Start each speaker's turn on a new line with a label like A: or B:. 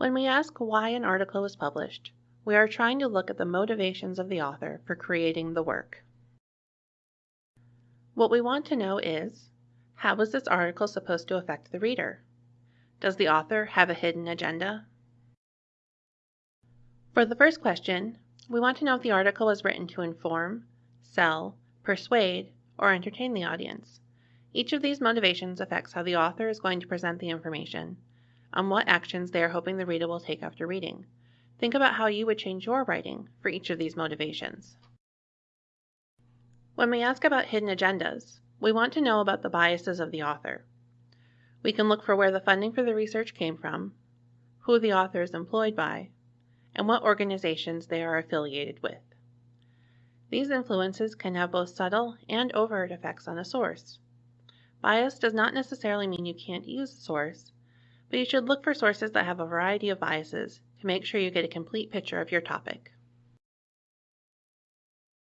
A: When we ask why an article was published, we are trying to look at the motivations of the author for creating the work. What we want to know is, how is this article supposed to affect the reader? Does the author have a hidden agenda? For the first question, we want to know if the article was written to inform, sell, persuade, or entertain the audience. Each of these motivations affects how the author is going to present the information and what actions they are hoping the reader will take after reading. Think about how you would change your writing for each of these motivations. When we ask about hidden agendas, we want to know about the biases of the author. We can look for where the funding for the research came from, who the author is employed by, and what organizations they are affiliated with. These influences can have both subtle and overt effects on a source. Bias does not necessarily mean you can't use the source, but you should look for sources that have a variety of biases to make sure you get a complete picture of your topic.